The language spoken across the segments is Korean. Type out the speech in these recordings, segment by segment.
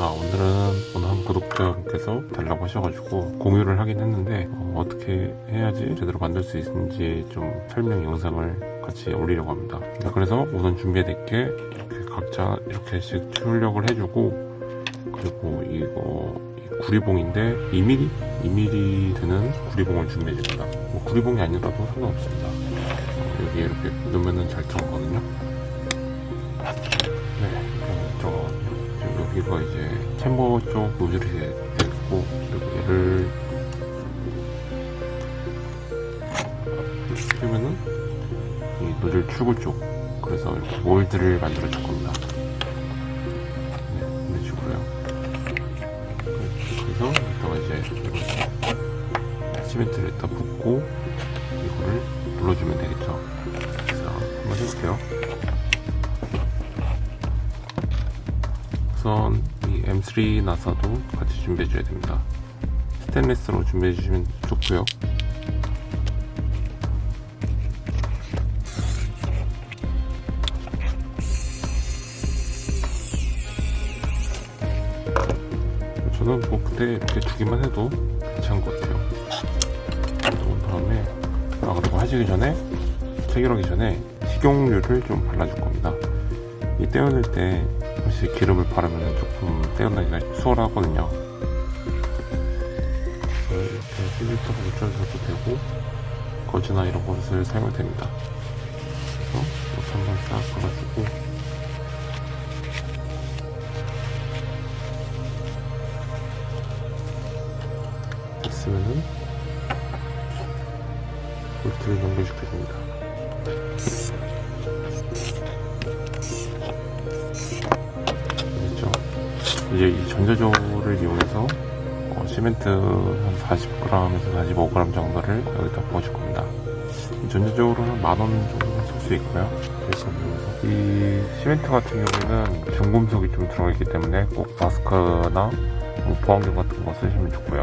아 오늘은 어느 한 구독자분께서 달라고 하셔가지고 공유를 하긴 했는데 어, 떻게 해야지 제대로 만들 수 있는지 좀 설명 영상을 같이 올리려고 합니다. 네, 그래서 우선 준비해둘 게 이렇게 각자 이렇게씩 출력을 해주고 그리고 이거 이 구리봉인데 2mm? 2mm 드는 구리봉을 준비해줍니다. 뭐 구리봉이 아니라도 상관없습니다. 어, 여기 이렇게 넣으면 잘 들어가거든요. 네, 여기가 이제 챔버 쪽 노즐이 되고 그리고 얘를 끼우면은 이 노즐 출구 쪽 그래서 이렇게 몰드를 만들어 줄 겁니다. 네, 이런 식으로요. 그래서 이따가 이제 이거 시멘트를 일단 붓고 이거를 눌러주면 되겠죠. 그래서 한번 해볼게요. 우선 이 M3 나사도 같이 준비해 줘야 됩니다. 스테인리스로 준비해 주시면 좋고요. 저는 뭐 그때 이렇게 주기만 해도 괜찮은 것 같아요. 그런 다음에 아 그리고 하시기 전에 체결하기 전에 식용유를 좀 발라줄 겁니다. 이 떼어낼 때 사실 기름을 바르면 조금 떼어내기가 수월하거든요. 이렇게 필리터가 묻혀져도 되고 거즈나 이런 것을 사용해도 됩니다. 그래서 이렇게 한번 싹 발라주고. 됐으면은 볼트를 연결시켜 줍니다 이제 이 전자조를 이용해서 어, 시멘트 한 40g에서 45g 정도를 여기다 부어줄 겁니다. 이 전자조로는 만원 정도 쓸 수 있고요. 그래서 이 시멘트 같은 경우에는 중금속이 좀 들어있기 때문에 꼭 마스크나 뭐 보안경 같은 거 쓰시면 좋고요.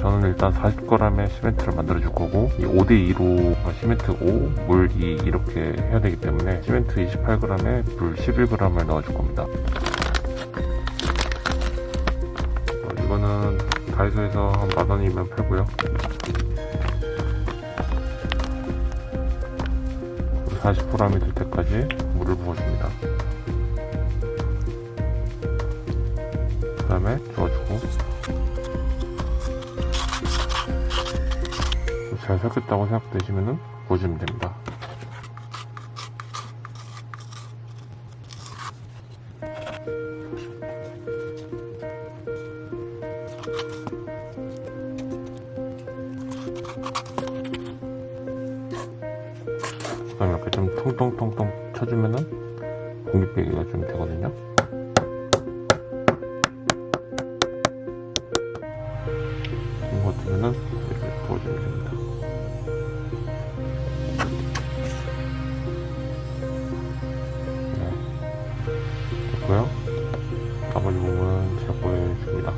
저는 일단 40g의 시멘트를 만들어 줄 거고 이 5대2로 시멘트 5, 물 2 이렇게 해야 되기 때문에 시멘트 28g에 물 11g을 넣어 줄 겁니다 이거는 다이소에서 한 만원이면 팔고요. 40g이 될 때까지 물을 부어줍니다. 그 다음에 저어주고. 잘 섞였다고 생각되시면 보시면 됩니다. 그다음에 이렇게 좀 통통통통 쳐주면은 공기 빼기가 좀 되거든요. 이거 같으면은 이렇게 부어주면 됩니다. 됐고요. 나머지 부분은 제가 보여줍니다.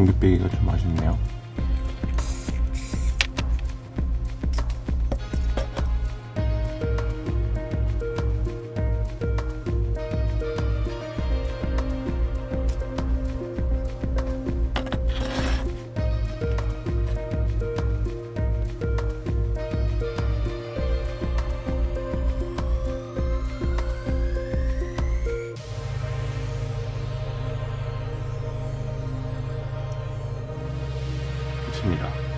공기 빼기가 좀 아쉽네요. 같습니다.